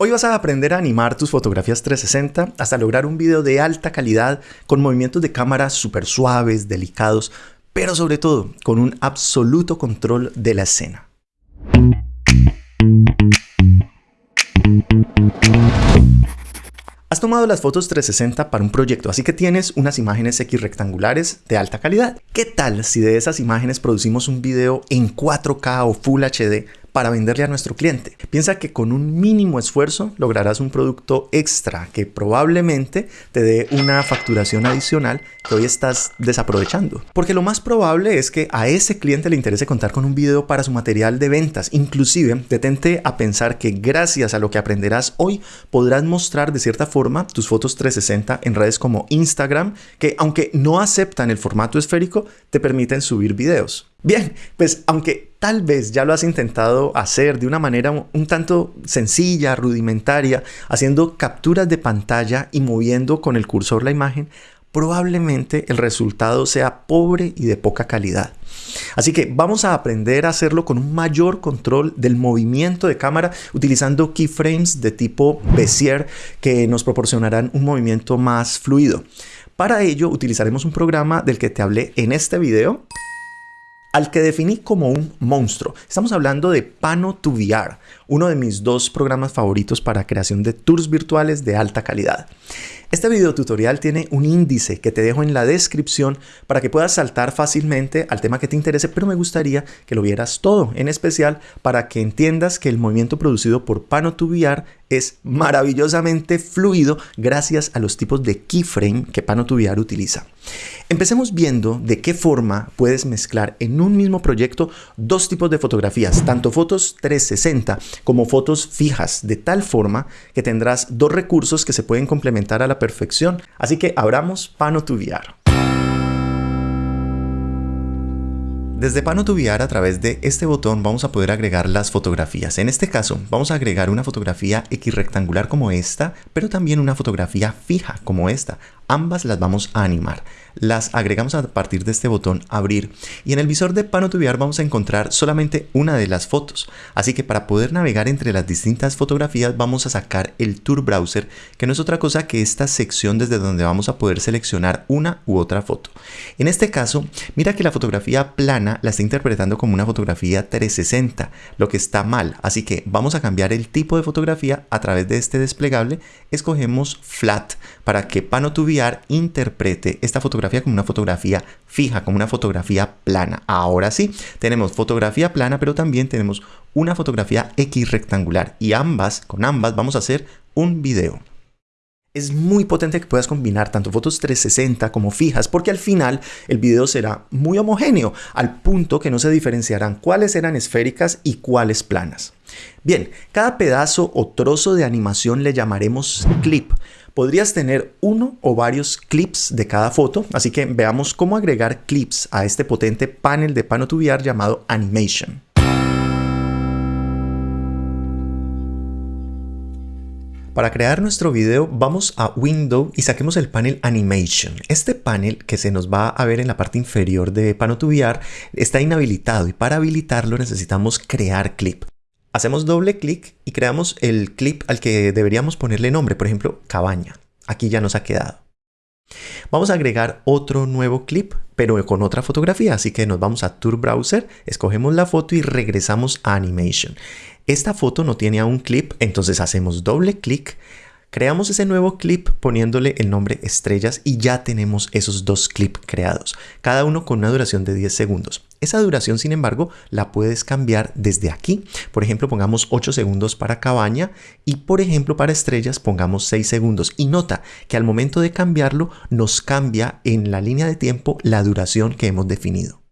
Hoy vas a aprender a animar tus fotografías 360 hasta lograr un video de alta calidad con movimientos de cámara súper suaves, delicados, pero sobre todo con un absoluto control de la escena. Has tomado las fotos 360 para un proyecto, así que tienes unas imágenes X rectangulares de alta calidad. ¿Qué tal si de esas imágenes producimos un video en 4K o Full HD para venderle a nuestro cliente. Piensa que con un mínimo esfuerzo lograrás un producto extra que probablemente te dé una facturación adicional que hoy estás desaprovechando. Porque lo más probable es que a ese cliente le interese contar con un video para su material de ventas. Inclusive, detente a pensar que gracias a lo que aprenderás hoy podrás mostrar de cierta forma tus fotos 360 en redes como Instagram, que aunque no aceptan el formato esférico, te permiten subir videos. Bien, pues aunque tal vez ya lo has intentado hacer de una manera un tanto sencilla, rudimentaria, haciendo capturas de pantalla y moviendo con el cursor la imagen, probablemente el resultado sea pobre y de poca calidad. Así que vamos a aprender a hacerlo con un mayor control del movimiento de cámara utilizando keyframes de tipo Bezier que nos proporcionarán un movimiento más fluido. Para ello utilizaremos un programa del que te hablé en este video al que definí como un monstruo. Estamos hablando de Pano 2 VR, uno de mis dos programas favoritos para creación de tours virtuales de alta calidad. Este video tutorial tiene un índice que te dejo en la descripción para que puedas saltar fácilmente al tema que te interese, pero me gustaría que lo vieras todo, en especial para que entiendas que el movimiento producido por Pano 2 VR es maravillosamente fluido gracias a los tipos de keyframe que Pano 2 VR utiliza. Empecemos viendo de qué forma puedes mezclar en un mismo proyecto dos tipos de fotografías, tanto fotos 360 como fotos fijas, de tal forma que tendrás dos recursos que se pueden complementar a la perfección. Así que abramos Pano VR. Desde Pano VR a través de este botón vamos a poder agregar las fotografías. En este caso vamos a agregar una fotografía X rectangular como esta, pero también una fotografía fija como esta. Ambas las vamos a animar. Las agregamos a partir de este botón abrir y en el visor de Pano VR vamos a encontrar solamente una de las fotos. Así que para poder navegar entre las distintas fotografías vamos a sacar el Tour Browser que no es otra cosa que esta sección desde donde vamos a poder seleccionar una u otra foto. En este caso, mira que la fotografía plana la está interpretando como una fotografía 360, lo que está mal. Así que vamos a cambiar el tipo de fotografía a través de este desplegable. Escogemos Flat para que Pano Interprete esta fotografía como una fotografía fija, como una fotografía plana. Ahora sí, tenemos fotografía plana, pero también tenemos una fotografía X rectangular y ambas, con ambas vamos a hacer un video. Es muy potente que puedas combinar tanto fotos 360 como fijas porque al final el video será muy homogéneo al punto que no se diferenciarán cuáles eran esféricas y cuáles planas. Bien, cada pedazo o trozo de animación le llamaremos clip podrías tener uno o varios clips de cada foto, así que veamos cómo agregar clips a este potente panel de Pano VR llamado Animation. Para crear nuestro video vamos a Window y saquemos el panel Animation. Este panel que se nos va a ver en la parte inferior de Pano VR está inhabilitado y para habilitarlo necesitamos crear clip. Hacemos doble clic y creamos el clip al que deberíamos ponerle nombre, por ejemplo, cabaña. Aquí ya nos ha quedado. Vamos a agregar otro nuevo clip, pero con otra fotografía, así que nos vamos a Tour Browser, escogemos la foto y regresamos a Animation. Esta foto no tiene aún clip, entonces hacemos doble clic, Creamos ese nuevo clip poniéndole el nombre estrellas y ya tenemos esos dos clips creados, cada uno con una duración de 10 segundos. Esa duración, sin embargo, la puedes cambiar desde aquí. Por ejemplo, pongamos 8 segundos para cabaña y, por ejemplo, para estrellas pongamos 6 segundos. Y nota que al momento de cambiarlo nos cambia en la línea de tiempo la duración que hemos definido.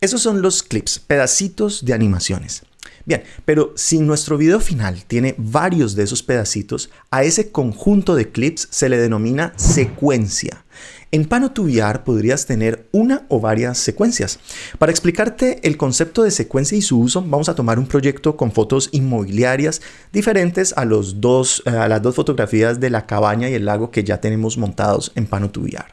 Esos son los clips, pedacitos de animaciones. Bien, pero si nuestro video final tiene varios de esos pedacitos, a ese conjunto de clips se le denomina secuencia. En Pano VR podrías tener una o varias secuencias. Para explicarte el concepto de secuencia y su uso, vamos a tomar un proyecto con fotos inmobiliarias diferentes a, los dos, a las dos fotografías de la cabaña y el lago que ya tenemos montados en Pano VR.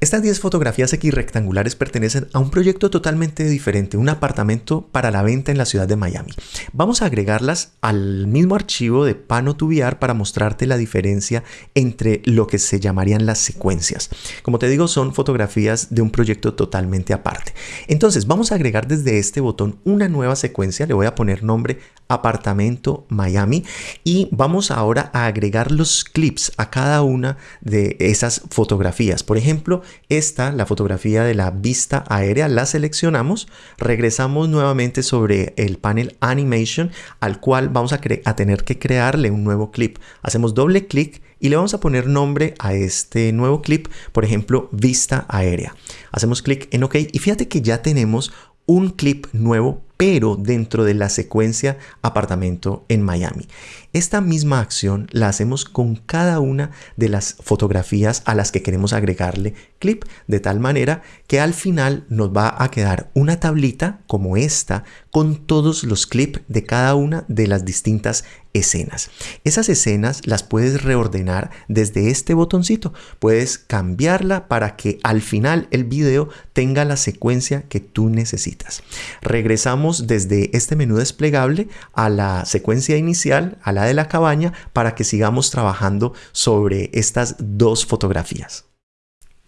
Estas 10 fotografías X rectangulares pertenecen a un proyecto totalmente diferente, un apartamento para la venta en la ciudad de Miami. Vamos a agregarlas al mismo archivo de Pano VR para mostrarte la diferencia entre lo que se llamarían las secuencias. Como te digo, son fotografías de un proyecto totalmente aparte. Entonces, vamos a agregar desde este botón una nueva secuencia, le voy a poner nombre apartamento Miami y vamos ahora a agregar los clips a cada una de esas fotografías. Por ejemplo, esta, la fotografía de la vista aérea, la seleccionamos, regresamos nuevamente sobre el panel Animation al cual vamos a, a tener que crearle un nuevo clip. Hacemos doble clic y le vamos a poner nombre a este nuevo clip, por ejemplo, vista aérea. Hacemos clic en OK y fíjate que ya tenemos un clip nuevo pero dentro de la secuencia apartamento en Miami. Esta misma acción la hacemos con cada una de las fotografías a las que queremos agregarle clip, de tal manera que al final nos va a quedar una tablita como esta con todos los clips de cada una de las distintas escenas. Esas escenas las puedes reordenar desde este botoncito. Puedes cambiarla para que al final el video tenga la secuencia que tú necesitas. Regresamos desde este menú desplegable a la secuencia inicial, a la de la cabaña, para que sigamos trabajando sobre estas dos fotografías.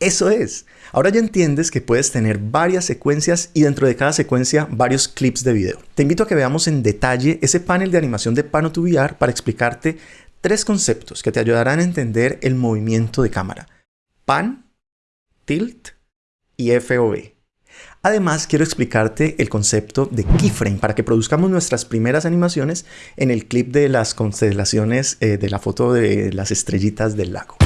Eso es. Ahora ya entiendes que puedes tener varias secuencias y dentro de cada secuencia varios clips de video. Te invito a que veamos en detalle ese panel de animación de Pano VR para explicarte tres conceptos que te ayudarán a entender el movimiento de cámara. Pan, tilt y FOV. Además, quiero explicarte el concepto de keyframe para que produzcamos nuestras primeras animaciones en el clip de las constelaciones eh, de la foto de las estrellitas del lago.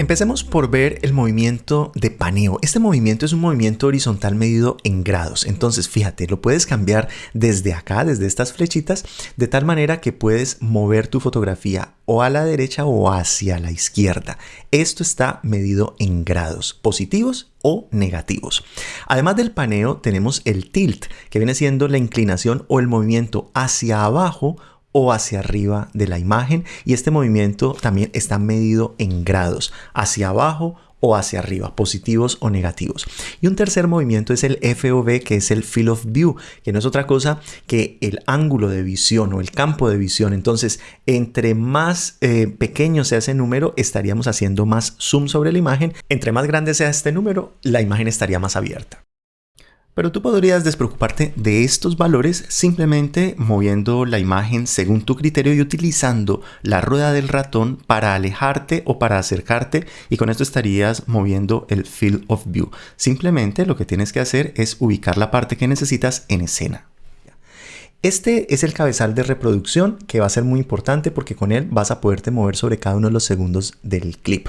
Empecemos por ver el movimiento de paneo. Este movimiento es un movimiento horizontal medido en grados. Entonces, fíjate, lo puedes cambiar desde acá, desde estas flechitas, de tal manera que puedes mover tu fotografía o a la derecha o hacia la izquierda. Esto está medido en grados positivos o negativos. Además del paneo, tenemos el tilt, que viene siendo la inclinación o el movimiento hacia abajo o hacia arriba de la imagen y este movimiento también está medido en grados, hacia abajo o hacia arriba, positivos o negativos. Y un tercer movimiento es el FOV, que es el Field of View, que no es otra cosa que el ángulo de visión o el campo de visión. Entonces, entre más eh, pequeño sea ese número, estaríamos haciendo más zoom sobre la imagen. Entre más grande sea este número, la imagen estaría más abierta. Pero tú podrías despreocuparte de estos valores simplemente moviendo la imagen según tu criterio y utilizando la rueda del ratón para alejarte o para acercarte y con esto estarías moviendo el field of view. Simplemente lo que tienes que hacer es ubicar la parte que necesitas en escena. Este es el cabezal de reproducción que va a ser muy importante porque con él vas a poderte mover sobre cada uno de los segundos del clip.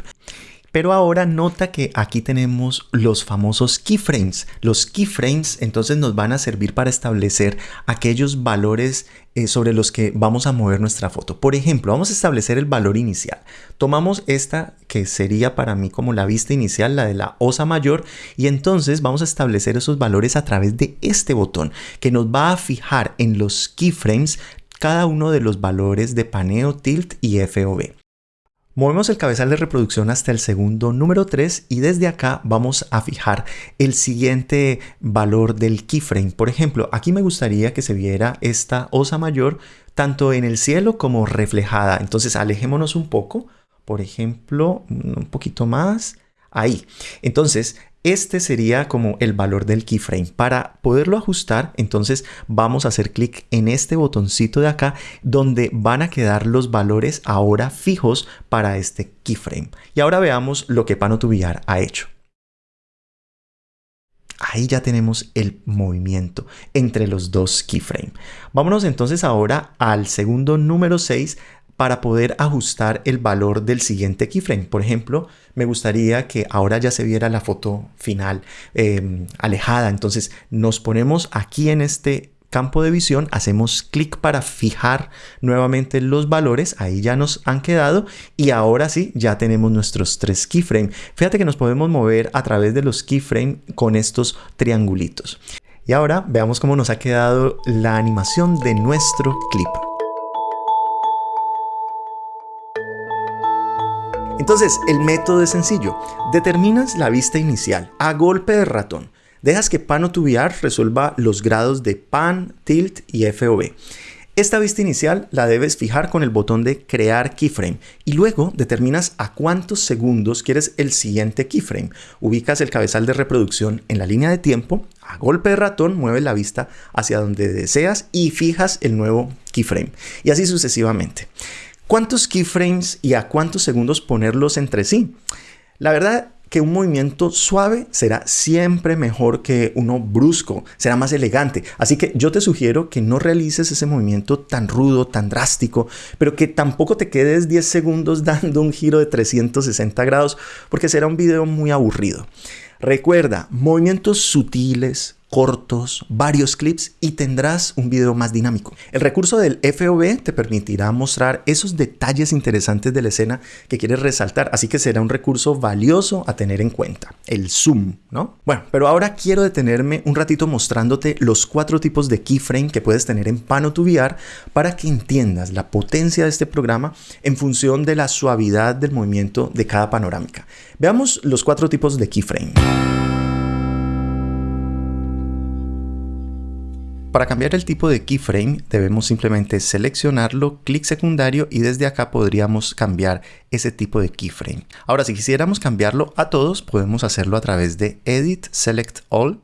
Pero ahora nota que aquí tenemos los famosos keyframes. Los keyframes entonces nos van a servir para establecer aquellos valores eh, sobre los que vamos a mover nuestra foto. Por ejemplo, vamos a establecer el valor inicial. Tomamos esta que sería para mí como la vista inicial, la de la osa mayor, y entonces vamos a establecer esos valores a través de este botón que nos va a fijar en los keyframes cada uno de los valores de paneo, tilt y FOV. Movemos el cabezal de reproducción hasta el segundo número 3 y desde acá vamos a fijar el siguiente valor del keyframe. Por ejemplo, aquí me gustaría que se viera esta osa mayor tanto en el cielo como reflejada. Entonces alejémonos un poco, por ejemplo, un poquito más. Ahí. Entonces, este sería como el valor del keyframe. Para poderlo ajustar, entonces vamos a hacer clic en este botoncito de acá donde van a quedar los valores ahora fijos para este keyframe. Y ahora veamos lo que Panotubiar ha hecho. Ahí ya tenemos el movimiento entre los dos keyframes. Vámonos entonces ahora al segundo número 6 para poder ajustar el valor del siguiente keyframe. Por ejemplo, me gustaría que ahora ya se viera la foto final em, alejada. Entonces nos ponemos aquí en este campo de visión, hacemos clic para fijar nuevamente los valores, ahí ya nos han quedado y ahora sí, ya tenemos nuestros tres keyframes. Fíjate que nos podemos mover a través de los keyframes con estos triangulitos. Y ahora veamos cómo nos ha quedado la animación de nuestro clip. Entonces, el método es sencillo. Determinas la vista inicial a golpe de ratón. Dejas que Pan o VR resuelva los grados de Pan, Tilt y FOV. Esta vista inicial la debes fijar con el botón de crear keyframe y luego determinas a cuántos segundos quieres el siguiente keyframe. Ubicas el cabezal de reproducción en la línea de tiempo, a golpe de ratón mueves la vista hacia donde deseas y fijas el nuevo keyframe y así sucesivamente. ¿Cuántos keyframes y a cuántos segundos ponerlos entre sí? La verdad que un movimiento suave será siempre mejor que uno brusco, será más elegante. Así que yo te sugiero que no realices ese movimiento tan rudo, tan drástico, pero que tampoco te quedes 10 segundos dando un giro de 360 grados, porque será un video muy aburrido. Recuerda, movimientos sutiles, cortos, varios clips y tendrás un video más dinámico. El recurso del FOV te permitirá mostrar esos detalles interesantes de la escena que quieres resaltar, así que será un recurso valioso a tener en cuenta. El zoom, ¿no? Bueno, pero ahora quiero detenerme un ratito mostrándote los cuatro tipos de keyframe que puedes tener en Pano to VR para que entiendas la potencia de este programa en función de la suavidad del movimiento de cada panorámica. Veamos los cuatro tipos de keyframe. Para cambiar el tipo de keyframe debemos simplemente seleccionarlo, clic secundario y desde acá podríamos cambiar ese tipo de keyframe. Ahora si quisiéramos cambiarlo a todos podemos hacerlo a través de Edit Select All.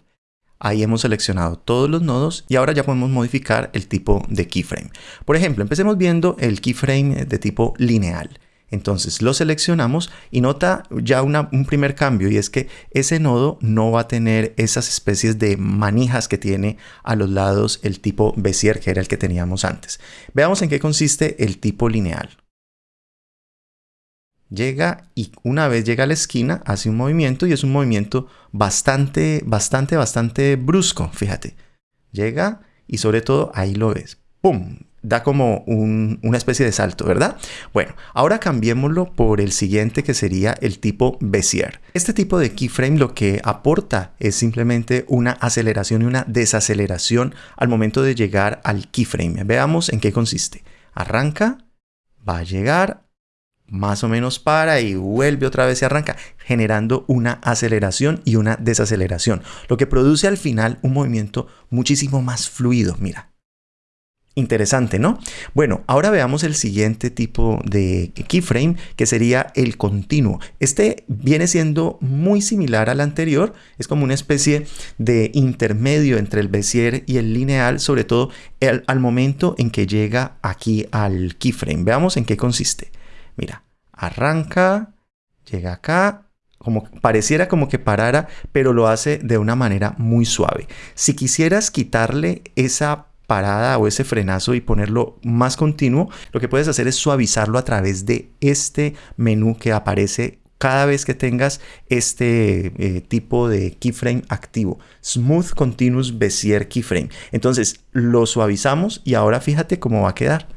Ahí hemos seleccionado todos los nodos y ahora ya podemos modificar el tipo de keyframe. Por ejemplo, empecemos viendo el keyframe de tipo lineal. Entonces lo seleccionamos y nota ya un primer cambio y es que ese nodo no va a tener esas especies de manijas que tiene a los lados el tipo Bezier que era el que teníamos antes. Veamos en qué consiste el tipo lineal. Llega y una vez llega a la esquina hace un movimiento y es un movimiento bastante, bastante, bastante brusco, fíjate. Llega y sobre todo ahí lo ves. ¡Pum! Da como una especie de salto, ¿verdad? Bueno, ahora cambiémoslo por el siguiente que sería el tipo Bezier. Este tipo de keyframe lo que aporta es simplemente una aceleración y una desaceleración al momento de llegar al keyframe. Veamos en qué consiste. Arranca, va a llegar, más o menos para y vuelve otra vez y arranca, generando una aceleración y una desaceleración, lo que produce al final un movimiento muchísimo más fluido. Mira, Interesante, ¿no? Bueno, ahora veamos el siguiente tipo de keyframe que sería el continuo. Este viene siendo muy similar al anterior, es como una especie de intermedio entre el Bezier y el lineal, sobre todo al momento en que llega aquí al keyframe. Veamos en qué consiste. Mira, arranca, llega acá, como pareciera como que parara, pero lo hace de una manera muy suave. Si quisieras quitarle esa parada o ese frenazo y ponerlo más continuo, lo que puedes hacer es suavizarlo a través de este menú que aparece cada vez que tengas este eh, tipo de keyframe activo. Smooth Continuous Bezier Keyframe. Entonces lo suavizamos y ahora fíjate cómo va a quedar.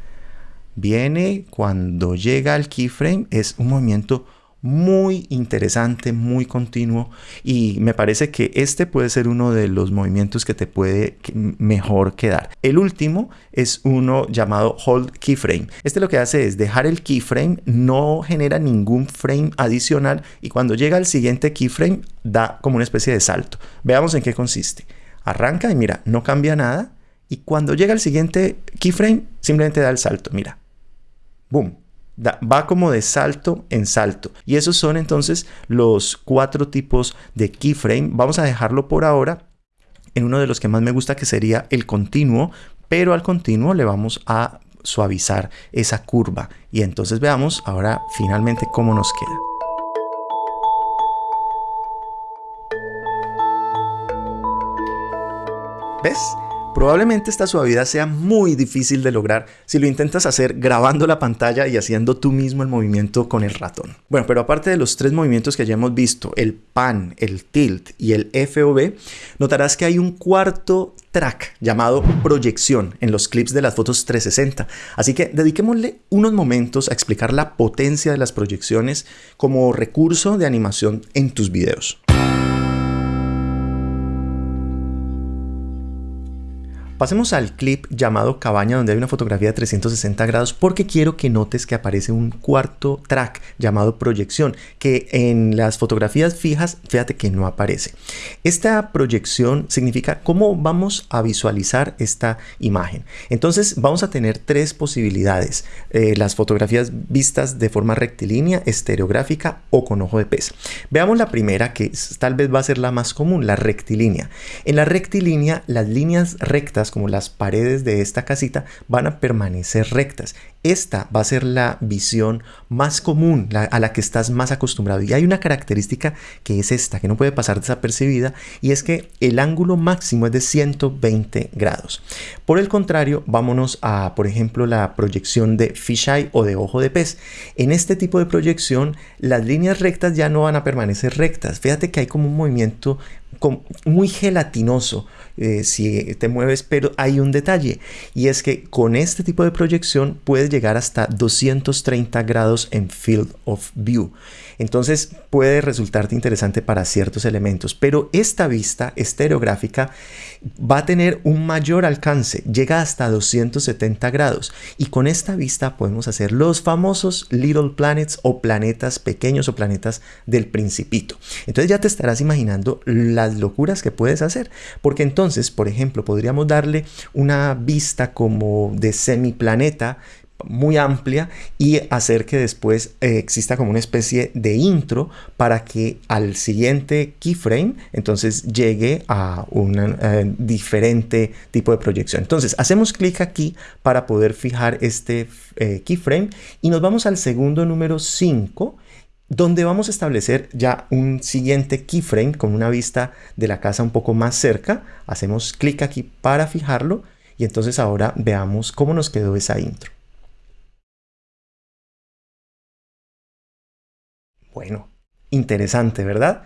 Viene cuando llega al keyframe, es un movimiento muy interesante, muy continuo y me parece que este puede ser uno de los movimientos que te puede mejor quedar. El último es uno llamado Hold Keyframe. Este lo que hace es dejar el keyframe, no genera ningún frame adicional y cuando llega al siguiente keyframe da como una especie de salto. Veamos en qué consiste. Arranca y mira, no cambia nada y cuando llega al siguiente keyframe simplemente da el salto, mira. Boom va como de salto en salto. Y esos son entonces los cuatro tipos de keyframe. Vamos a dejarlo por ahora en uno de los que más me gusta que sería el continuo, pero al continuo le vamos a suavizar esa curva. Y entonces veamos ahora finalmente cómo nos queda. ¿Ves? Probablemente esta suavidad sea muy difícil de lograr si lo intentas hacer grabando la pantalla y haciendo tú mismo el movimiento con el ratón. Bueno, pero aparte de los tres movimientos que ya hemos visto, el pan, el tilt y el FOV, notarás que hay un cuarto track llamado proyección en los clips de las fotos 360. Así que dediquémosle unos momentos a explicar la potencia de las proyecciones como recurso de animación en tus videos. Pasemos al clip llamado Cabaña donde hay una fotografía de 360 grados porque quiero que notes que aparece un cuarto track llamado proyección que en las fotografías fijas fíjate que no aparece. Esta proyección significa cómo vamos a visualizar esta imagen. Entonces vamos a tener tres posibilidades. Eh, las fotografías vistas de forma rectilínea, estereográfica o con ojo de pez. Veamos la primera que tal vez va a ser la más común, la rectilínea. En la rectilínea las líneas rectas como las paredes de esta casita van a permanecer rectas. Esta va a ser la visión más común, a la que estás más acostumbrado. Y hay una característica que es esta, que no puede pasar desapercibida, y es que el ángulo máximo es de 120 grados. Por el contrario, vámonos a, por ejemplo, la proyección de fisheye o de ojo de pez. En este tipo de proyección, las líneas rectas ya no van a permanecer rectas. Fíjate que hay como un movimiento muy gelatinoso eh, si te mueves, pero hay un detalle y es que con este tipo de proyección puedes llegar hasta 230 grados en field of view. Entonces puede resultarte interesante para ciertos elementos, pero esta vista estereográfica va a tener un mayor alcance, llega hasta 270 grados y con esta vista podemos hacer los famosos little planets o planetas pequeños o planetas del principito. Entonces ya te estarás imaginando las locuras que puedes hacer, porque entonces, por ejemplo, podríamos darle una vista como de semiplaneta muy amplia y hacer que después eh, exista como una especie de intro para que al siguiente keyframe entonces llegue a un eh, diferente tipo de proyección. Entonces hacemos clic aquí para poder fijar este eh, keyframe y nos vamos al segundo número 5 donde vamos a establecer ya un siguiente keyframe con una vista de la casa un poco más cerca. Hacemos clic aquí para fijarlo y entonces ahora veamos cómo nos quedó esa intro. Bueno, interesante, ¿verdad?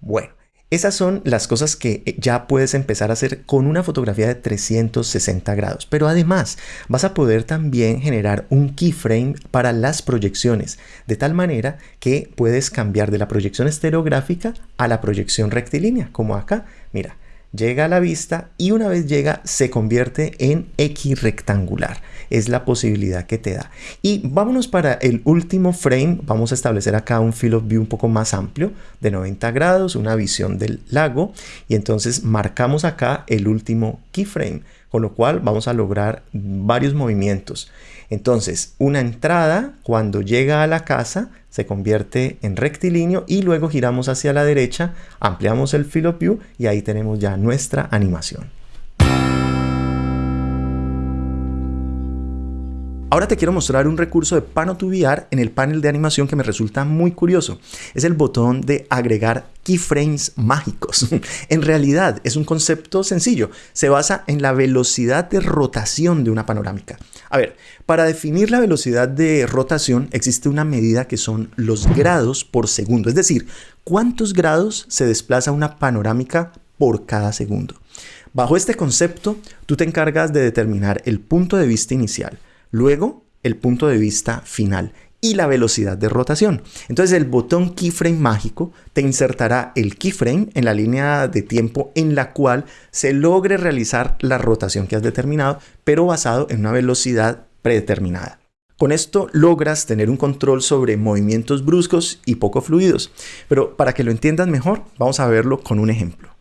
Bueno, esas son las cosas que eh, ya puedes empezar a hacer con una fotografía de 360 grados. Pero además vas a poder también generar un keyframe para las proyecciones, de tal manera que puedes cambiar de la proyección estereográfica a la proyección rectilínea, como acá. Mira, llega a la vista y una vez llega se convierte en X rectangular. Es la posibilidad que te da. Y vámonos para el último frame. Vamos a establecer acá un field of view un poco más amplio de 90 grados, una visión del lago. Y entonces marcamos acá el último keyframe, con lo cual vamos a lograr varios movimientos. Entonces, una entrada cuando llega a la casa se convierte en rectilíneo y luego giramos hacia la derecha, ampliamos el field of view y ahí tenemos ya nuestra animación. Ahora te quiero mostrar un recurso de Pano2VR en el panel de animación que me resulta muy curioso. Es el botón de agregar keyframes mágicos. en realidad es un concepto sencillo. Se basa en la velocidad de rotación de una panorámica. A ver, para definir la velocidad de rotación existe una medida que son los grados por segundo. Es decir, cuántos grados se desplaza una panorámica por cada segundo. Bajo este concepto, tú te encargas de determinar el punto de vista inicial, Luego, el punto de vista final y la velocidad de rotación. Entonces el botón keyframe mágico te insertará el keyframe en la línea de tiempo en la cual se logre realizar la rotación que has determinado, pero basado en una velocidad predeterminada. Con esto logras tener un control sobre movimientos bruscos y poco fluidos, pero para que lo entiendas mejor, vamos a verlo con un ejemplo.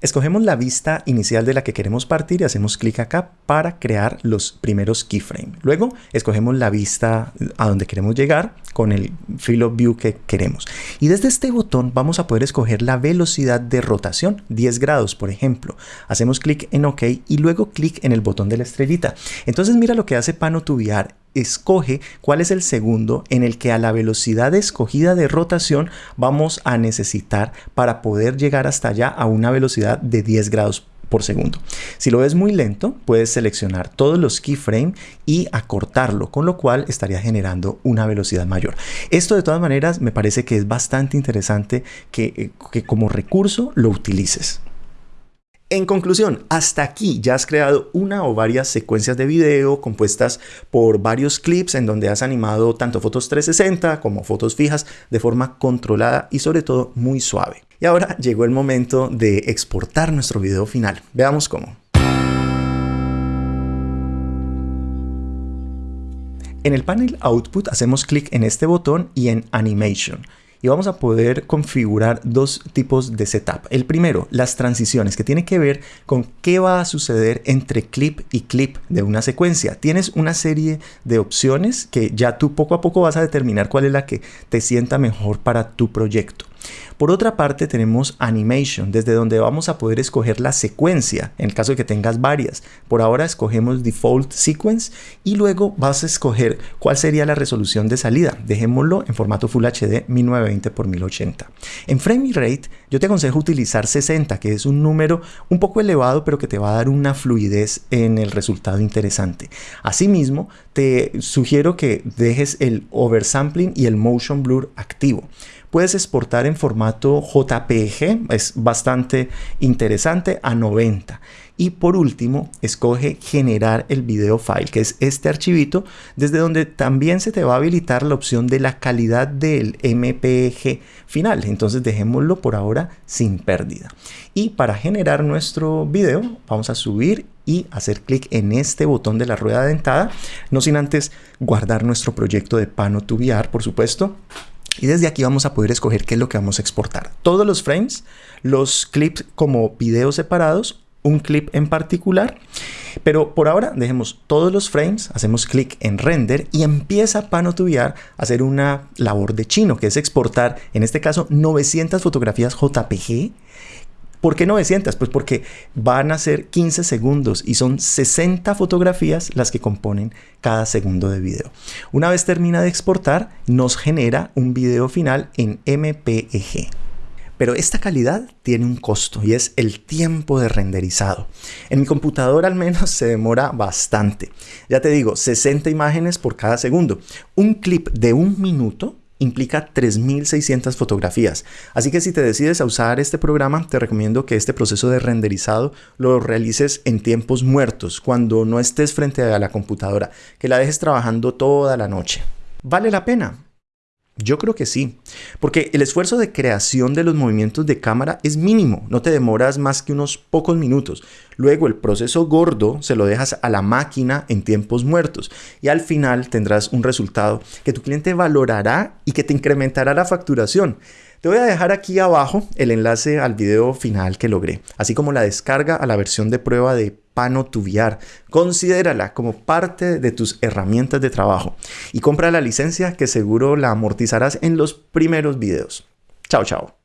Escogemos la vista inicial de la que queremos partir y hacemos clic acá para crear los primeros keyframes. Luego escogemos la vista a donde queremos llegar con el field of view que queremos. Y desde este botón vamos a poder escoger la velocidad de rotación, 10 grados por ejemplo. Hacemos clic en OK y luego clic en el botón de la estrellita. Entonces mira lo que hace Pano VR escoge cuál es el segundo en el que a la velocidad escogida de rotación vamos a necesitar para poder llegar hasta allá a una velocidad de 10 grados por segundo. Si lo ves muy lento, puedes seleccionar todos los keyframes y acortarlo, con lo cual estaría generando una velocidad mayor. Esto de todas maneras me parece que es bastante interesante que, eh, que como recurso lo utilices. En conclusión, hasta aquí ya has creado una o varias secuencias de video compuestas por varios clips en donde has animado tanto fotos 360 como fotos fijas de forma controlada y sobre todo muy suave. Y ahora llegó el momento de exportar nuestro video final. Veamos cómo. En el panel Output hacemos clic en este botón y en Animation y vamos a poder configurar dos tipos de setup. El primero, las transiciones, que tiene que ver con qué va a suceder entre clip y clip de una secuencia. Tienes una serie de opciones que ya tú poco a poco vas a determinar cuál es la que te sienta mejor para tu proyecto. Por otra parte tenemos Animation, desde donde vamos a poder escoger la secuencia, en el caso de que tengas varias. Por ahora escogemos Default Sequence y luego vas a escoger cuál sería la resolución de salida. Dejémoslo en formato Full HD 1920 x 1080. En Frame Rate yo te aconsejo utilizar 60, que es un número un poco elevado, pero que te va a dar una fluidez en el resultado interesante. Asimismo, te sugiero que dejes el oversampling y el motion blur activo. Puedes exportar en formato JPG, es bastante interesante, a 90. Y por último, escoge generar el video file, que es este archivito, desde donde también se te va a habilitar la opción de la calidad del MPG final. Entonces dejémoslo por ahora sin pérdida. Y para generar nuestro video, vamos a subir y hacer clic en este botón de la rueda dentada, no sin antes guardar nuestro proyecto de Pano VR, por supuesto. Y desde aquí vamos a poder escoger qué es lo que vamos a exportar. Todos los frames, los clips como videos separados, un clip en particular. Pero por ahora dejemos todos los frames, hacemos clic en render y empieza Panotubiar a hacer una labor de chino, que es exportar, en este caso, 900 fotografías JPG ¿Por qué 900? Pues porque van a ser 15 segundos y son 60 fotografías las que componen cada segundo de video. Una vez termina de exportar, nos genera un video final en MPEG. Pero esta calidad tiene un costo y es el tiempo de renderizado. En mi computador al menos se demora bastante. Ya te digo, 60 imágenes por cada segundo. Un clip de un minuto implica 3600 fotografías. Así que si te decides a usar este programa, te recomiendo que este proceso de renderizado lo realices en tiempos muertos, cuando no estés frente a la computadora, que la dejes trabajando toda la noche. ¿Vale la pena? Yo creo que sí, porque el esfuerzo de creación de los movimientos de cámara es mínimo, no te demoras más que unos pocos minutos. Luego el proceso gordo se lo dejas a la máquina en tiempos muertos y al final tendrás un resultado que tu cliente valorará y que te incrementará la facturación. Te voy a dejar aquí abajo el enlace al video final que logré, así como la descarga a la versión de prueba de Pano Tubiar. Considérala como parte de tus herramientas de trabajo y compra la licencia que seguro la amortizarás en los primeros videos. Chao, chao.